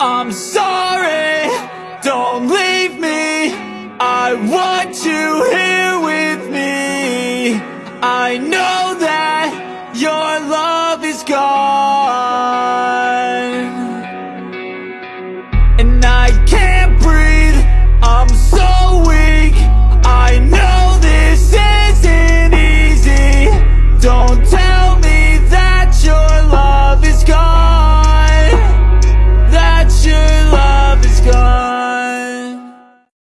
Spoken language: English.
I'm sorry, don't leave me. I want you here with me. I know